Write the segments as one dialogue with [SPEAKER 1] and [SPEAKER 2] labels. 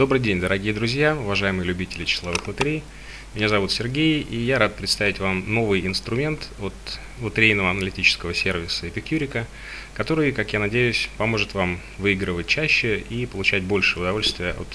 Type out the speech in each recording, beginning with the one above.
[SPEAKER 1] Добрый день, дорогие друзья, уважаемые любители числовых лотерей. Меня зовут Сергей, и я рад представить вам новый инструмент от лотерейного аналитического сервиса Epicurica, который, как я надеюсь, поможет вам выигрывать чаще и получать больше удовольствия от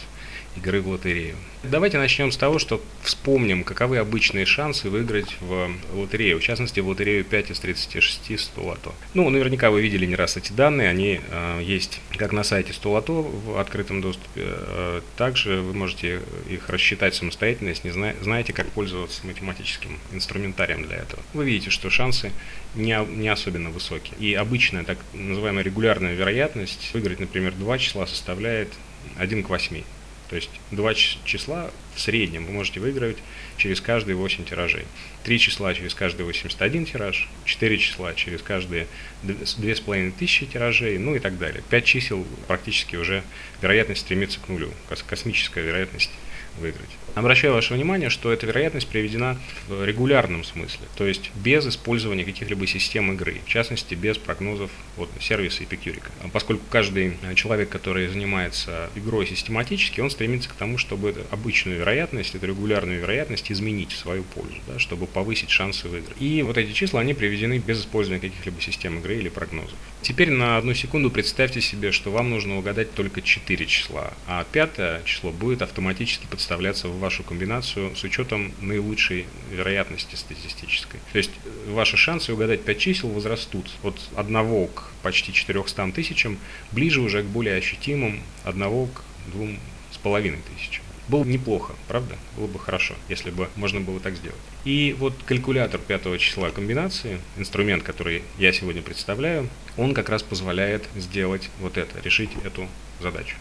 [SPEAKER 1] игры в лотерею. Давайте начнем с того, что вспомним, каковы обычные шансы выиграть в лотерею, в частности в лотерею 5 из 36 100 лото. Ну, наверняка вы видели не раз эти данные, они э, есть как на сайте 100 лото в открытом доступе, э, также вы можете их рассчитать самостоятельно, если не зна знаете, как пользоваться математическим инструментарием для этого. Вы видите, что шансы не, не особенно высокие. И обычная, так называемая регулярная вероятность выиграть, например, два числа составляет 1 к 8. То есть два числа в среднем вы можете выигрывать через каждые 8 тиражей. Три числа через каждый 81 тираж, 4 числа через каждые 2500 тиражей, ну и так далее. 5 чисел практически уже вероятность стремится к нулю, космическая вероятность выиграть. Обращаю ваше внимание, что эта вероятность приведена в регулярном смысле, то есть без использования каких-либо систем игры, в частности без прогнозов от сервиса Epicurica. Поскольку каждый человек, который занимается игрой систематически, он стремится к тому, чтобы обычную вероятность, эту регулярную вероятность изменить в свою пользу, да, чтобы повысить шансы выиграть. И вот эти числа, они приведены без использования каких-либо систем игры или прогнозов. Теперь на одну секунду представьте себе, что вам нужно угадать только 4 числа, а пятое число будет автоматически подставляться в вашу комбинацию с учетом наилучшей вероятности статистической. То есть э, ваши шансы угадать 5 чисел возрастут от 1 к почти 400 тысячам, ближе уже к более ощутимым 1 к 2,5 тысячам. Было неплохо, правда? Было бы хорошо, если бы можно было так сделать. И вот калькулятор пятого числа комбинации, инструмент, который я сегодня представляю, он как раз позволяет сделать вот это, решить эту задачу.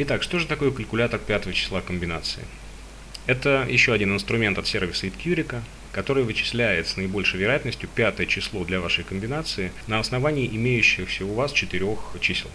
[SPEAKER 1] Итак, что же такое калькулятор пятого числа комбинации? Это еще один инструмент от сервиса Itcurica, который вычисляет с наибольшей вероятностью пятое число для вашей комбинации на основании имеющихся у вас четырех чисел.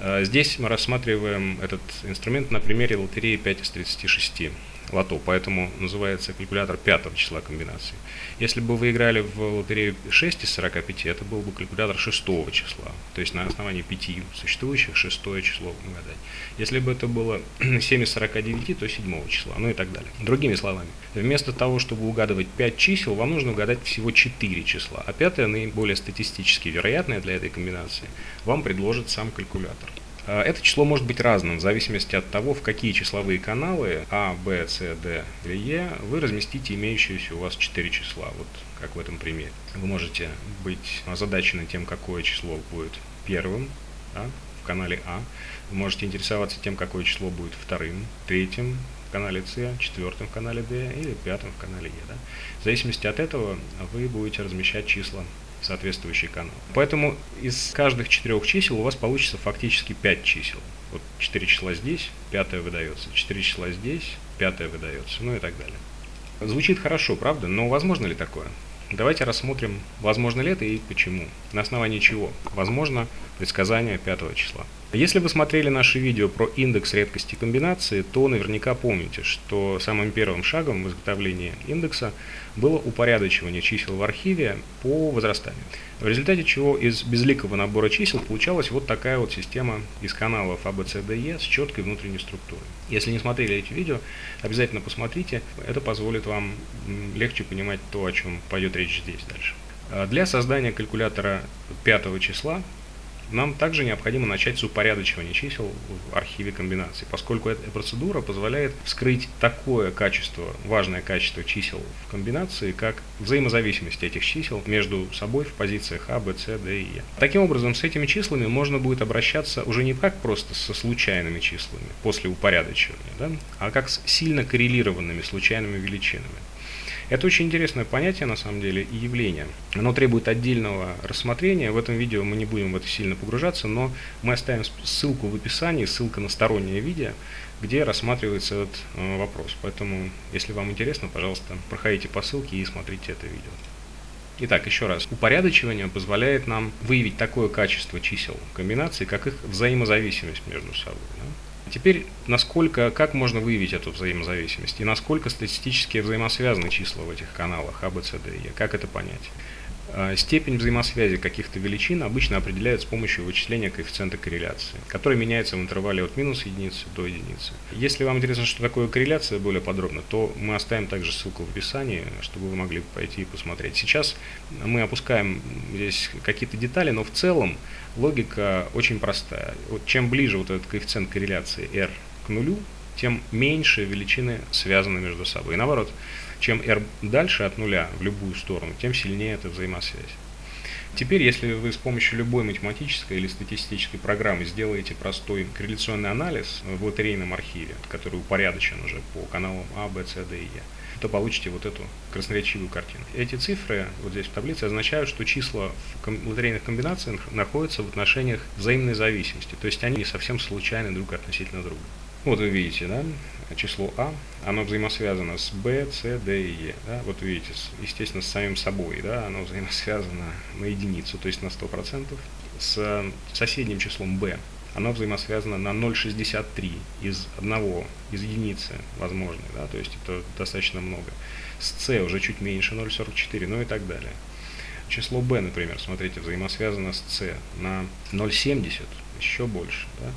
[SPEAKER 1] Э, здесь мы рассматриваем этот инструмент на примере лотереи 5 из 36 лото, поэтому называется калькулятор пятого числа комбинации. Если бы вы играли в лотерею 6 из 45, это был бы калькулятор шестого числа, то есть на основании 5 существующих шестое число угадать. Если бы это было 7 из 49, то седьмого числа, ну и так далее. Другими словами, вместо того, чтобы угадывать 5 чисел, вам нужно угадать всего 4 числа, а пятое, наиболее статистически вероятное для этой комбинации, вам предложит сам калькулятор. А, это число может быть разным в зависимости от того, в какие числовые каналы А, Б, С, Д или Е вы разместите имеющиеся у вас 4 числа, вот как в этом примере. Вы можете быть озадачены тем, какое число будет первым да, в канале А. Вы можете интересоваться тем, какое число будет вторым, третьим в канале С, четвертым в канале D или пятым в канале Е. Да. В зависимости от этого вы будете размещать числа соответствующий канал. Поэтому из каждых четырех чисел у вас получится фактически 5 чисел. Вот 4 числа здесь, пятое выдается, 4 числа здесь, пятое выдается, ну и так далее. Звучит хорошо, правда? Но возможно ли такое? Давайте рассмотрим, возможно ли это и почему. На основании чего? Возможно предсказание пятого числа. Если вы смотрели наши видео про индекс редкости комбинации, то наверняка помните, что самым первым шагом в изготовлении индекса было упорядочивание чисел в архиве по возрастанию. В результате чего из безликого набора чисел получалась вот такая вот система из каналов A, B, C, D, E с четкой внутренней структурой. Если не смотрели эти видео, обязательно посмотрите, это позволит вам легче понимать то, о чем пойдет речь здесь дальше. А для создания калькулятора пятого числа нам также необходимо начать с упорядочивания чисел в архиве комбинаций, поскольку эта процедура позволяет вскрыть такое качество, важное качество чисел в комбинации, как взаимозависимость этих чисел между собой в позициях А, Б, С, Д и Е. Таким образом, с этими числами можно будет обращаться уже не как просто со случайными числами после упорядочивания, да, а как с сильно коррелированными случайными величинами. Это очень интересное понятие на самом деле и явление. Оно требует отдельного рассмотрения. В этом видео мы не будем в это сильно погружаться, но мы оставим ссылку в описании, ссылка на стороннее видео, где рассматривается этот э, вопрос. Поэтому, если вам интересно, пожалуйста, проходите по ссылке и смотрите это видео. Итак, еще раз. Упорядочивание позволяет нам выявить такое качество чисел комбинаций, как их взаимозависимость между собой. Да? Теперь, насколько, как можно выявить эту взаимозависимость и насколько статистически взаимосвязаны числа в этих каналах А, Б, С, Д, Е, как это понять? А, степень взаимосвязи каких-то величин обычно определяют с помощью вычисления коэффициента корреляции, который меняется в интервале от минус единицы до единицы. Если вам интересно, что такое корреляция более подробно, то мы оставим также ссылку в описании, чтобы вы могли пойти и посмотреть. Сейчас мы опускаем здесь какие-то детали, но в целом логика очень простая. Вот чем ближе вот этот коэффициент корреляции r к нулю, тем меньше величины связаны между собой. И наоборот, чем r дальше от нуля в любую сторону, тем сильнее эта взаимосвязь. Теперь, если вы с помощью любой математической или статистической программы сделаете простой корреляционный анализ в лотерейном архиве, который упорядочен уже по каналам А, Б, С, Д и Е, то получите вот эту красноречивую картину. Эти цифры вот здесь в таблице означают, что числа в лотерейных комбинациях находятся в отношениях взаимной зависимости, то есть они не совсем случайны друг относительно друга. Вот вы видите, да, число А, оно взаимосвязано с b, c, d и e. Да? Вот видите, естественно, с самим собой, да, оно взаимосвязано на единицу, то есть на 100%. С соседним числом b оно взаимосвязано на 0,63 из одного, из единицы возможной, да, то есть это достаточно много. С c уже чуть меньше 0,44, ну и так далее. Число b, например, смотрите, взаимосвязано с c на 0,70, еще больше. Да?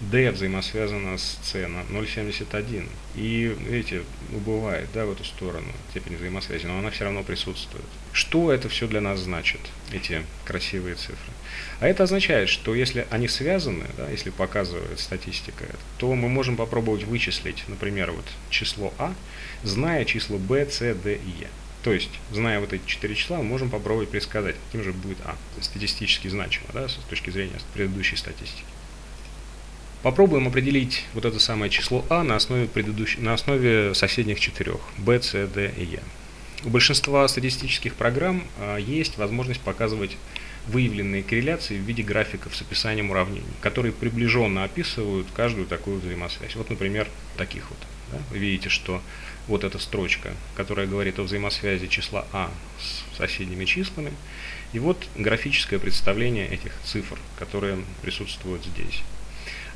[SPEAKER 1] D взаимосвязана с C на 0,71. И, видите, убывает да, в эту сторону степень взаимосвязи, но она все равно присутствует. Что это все для нас значит, эти красивые цифры? А это означает, что если они связаны, да, если показывает статистика, то мы можем попробовать вычислить, например, вот число А, зная числа B, C, D и E. То есть, зная вот эти четыре числа, мы можем попробовать предсказать, каким же будет А, статистически значимо, да, с точки зрения предыдущей статистики. Попробуем определить вот это самое число А на основе, предыдущ... на основе соседних четырех B, C, D и E. У большинства статистических программ а, есть возможность показывать выявленные корреляции в виде графиков с описанием уравнений, которые приближенно описывают каждую такую взаимосвязь. Вот, например, таких вот. Да? Вы видите, что вот эта строчка, которая говорит о взаимосвязи числа А с соседними числами, и вот графическое представление этих цифр, которые присутствуют здесь.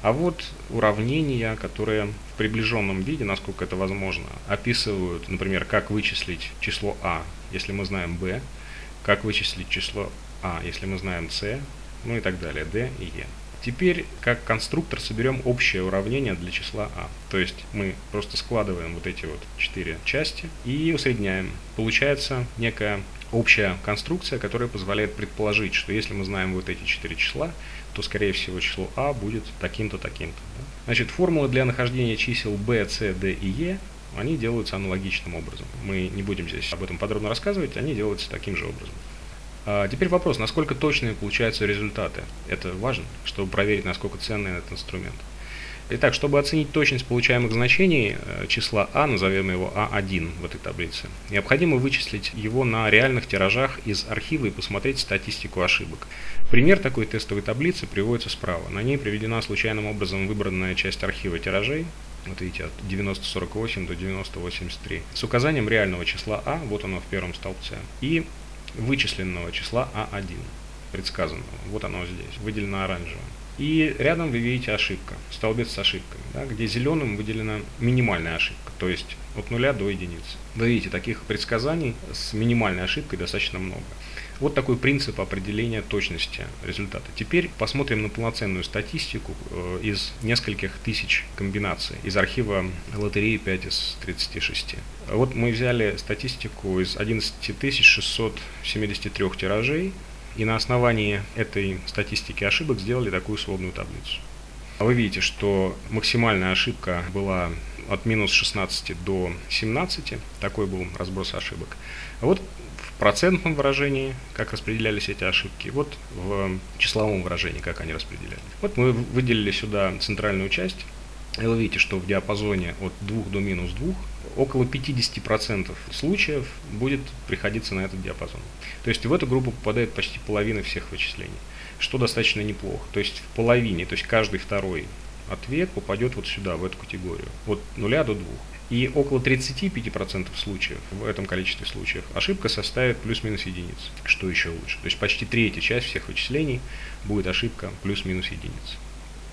[SPEAKER 1] А вот уравнения, которые в приближенном виде, насколько это возможно, описывают, например, как вычислить число а, если мы знаем b, как вычислить число а, если мы знаем c, ну и так далее, d и e. Теперь, как конструктор, соберем общее уравнение для числа а. То есть мы просто складываем вот эти вот четыре части и усредняем. Получается некая общая конструкция, которая позволяет предположить, что если мы знаем вот эти четыре числа, то, скорее всего, число а будет таким-то, таким-то. Да? Значит, формулы для нахождения чисел b, c, d и e, они делаются аналогичным образом. Мы не будем здесь об этом подробно рассказывать, они делаются таким же образом. А теперь вопрос, насколько точные получаются результаты. Это важно, чтобы проверить, насколько ценный этот инструмент. Итак, чтобы оценить точность получаемых значений э, числа А, назовем его А1 в этой таблице, необходимо вычислить его на реальных тиражах из архива и посмотреть статистику ошибок. Пример такой тестовой таблицы приводится справа. На ней приведена случайным образом выбранная часть архива тиражей, вот видите, от 9048 до 9083, с указанием реального числа А, вот оно в первом столбце, и вычисленного числа А1, предсказанного, вот оно здесь, выделено оранжевым. И рядом вы видите ошибка, столбец с ошибками, да, где зеленым выделена минимальная ошибка, то есть от нуля до единицы. Вы видите, таких предсказаний с минимальной ошибкой достаточно много. Вот такой принцип определения точности результата. Теперь посмотрим на полноценную статистику э, из нескольких тысяч комбинаций из архива лотереи 5 из 36. Вот мы взяли статистику из 11 673 тиражей и на основании этой статистики ошибок сделали такую сводную таблицу. Вы видите, что максимальная ошибка была от минус 16 до 17, такой был разброс ошибок. А вот в процентном выражении, как распределялись эти ошибки, вот в числовом выражении, как они распределялись. Вот мы выделили сюда центральную часть, и вы видите, что в диапазоне от 2 до минус 2 около 50% случаев будет приходиться на этот диапазон. То есть в эту группу попадает почти половина всех вычислений, что достаточно неплохо. То есть в половине, то есть каждый второй ответ попадет вот сюда, в эту категорию, от 0 до 2. И около 35% случаев, в этом количестве случаев, ошибка составит плюс-минус единиц, что еще лучше. То есть почти третья часть всех вычислений будет ошибка плюс-минус единиц.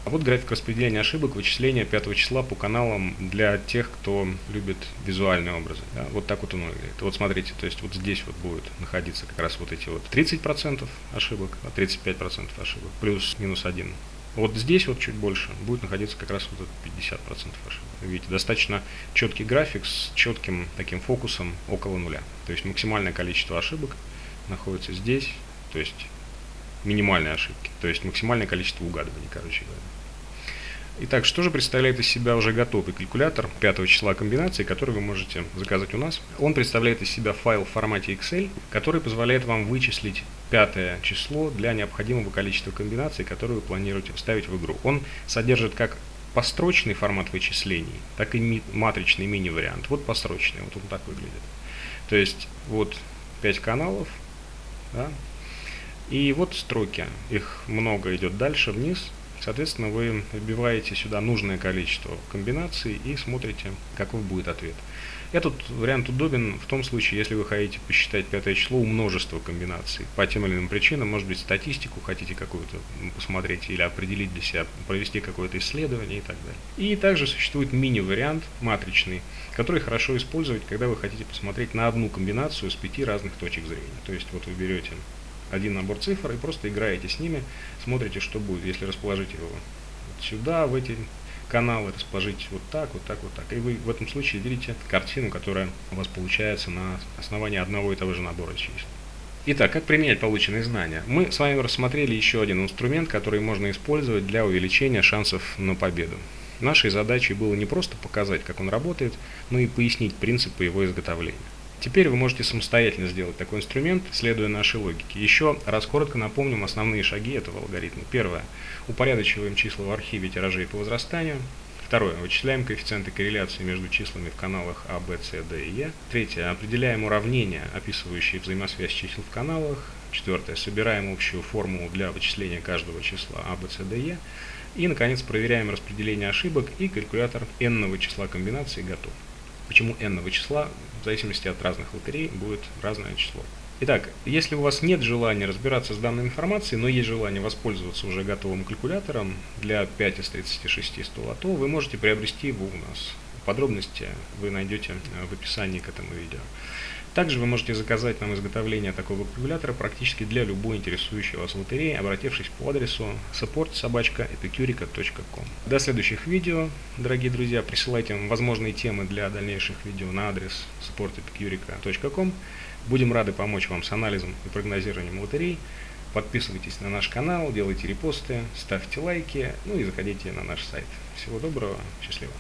[SPEAKER 1] А вот график распределения ошибок, вычисления 5 числа по каналам для тех, кто любит визуальные образы. Да? Вот так вот он выглядит. Вот смотрите, то есть вот здесь вот будет находиться как раз вот эти вот 30% ошибок, 35% а ошибок, плюс-минус 1. Вот здесь вот чуть больше будет находиться как раз вот 50% ошибок. Видите, достаточно четкий график с четким таким фокусом около нуля. То есть максимальное количество ошибок находится здесь, то есть минимальные ошибки, то есть максимальное количество угадываний, короче говоря. Итак, что же представляет из себя уже готовый калькулятор 5 числа комбинаций, который вы можете заказать у нас? Он представляет из себя файл в формате Excel, который позволяет вам вычислить пятое число для необходимого количества комбинаций, которые вы планируете вставить в игру. Он содержит как построчный формат вычислений, так и матричный мини-вариант. Вот построчный, вот он так выглядит. То есть вот 5 каналов, да, и вот строки, их много идет дальше вниз, Соответственно, вы вбиваете сюда нужное количество комбинаций и смотрите, какой будет ответ. Этот вариант удобен в том случае, если вы хотите посчитать пятое число у множества комбинаций. По тем или иным причинам, может быть, статистику хотите какую-то посмотреть или определить для себя, провести какое-то исследование и так далее. И также существует мини-вариант, матричный, который хорошо использовать, когда вы хотите посмотреть на одну комбинацию с пяти разных точек зрения. То есть вот вы берете один набор цифр и просто играете с ними, смотрите, что будет, если расположить его вот сюда, в эти каналы, расположить вот так, вот так, вот так. И вы в этом случае видите картину, которая у вас получается на основании одного и того же набора чисел. Итак, как применять полученные знания? Мы с вами рассмотрели еще один инструмент, который можно использовать для увеличения шансов на победу. Нашей задачей было не просто показать, как он работает, но и пояснить принципы его изготовления. Теперь вы можете самостоятельно сделать такой инструмент, следуя нашей логике. Еще раз коротко напомним основные шаги этого алгоритма. Первое. Упорядочиваем числа в архиве тиражей по возрастанию. Второе. Вычисляем коэффициенты корреляции между числами в каналах А, Б, С, Д и Е. Третье. Определяем уравнения, описывающие взаимосвязь чисел в каналах. Четвертое. Собираем общую формулу для вычисления каждого числа А, Б, С, Д, Е. И, наконец, проверяем распределение ошибок и калькулятор n числа комбинаций готов. Почему n числа? В зависимости от разных лотерей будет разное число. Итак, если у вас нет желания разбираться с данной информацией, но есть желание воспользоваться уже готовым калькулятором для 5 из 36 100 то вы можете приобрести его у нас. Подробности вы найдете в описании к этому видео. Также вы можете заказать нам изготовление такого калькулятора практически для любой интересующей вас лотереи, обратившись по адресу support.epicurica.com. До следующих видео, дорогие друзья, присылайте возможные темы для дальнейших видео на адрес support.epicurica.com. Будем рады помочь вам с анализом и прогнозированием лотерей. Подписывайтесь на наш канал, делайте репосты, ставьте лайки, ну и заходите на наш сайт. Всего доброго, счастливо.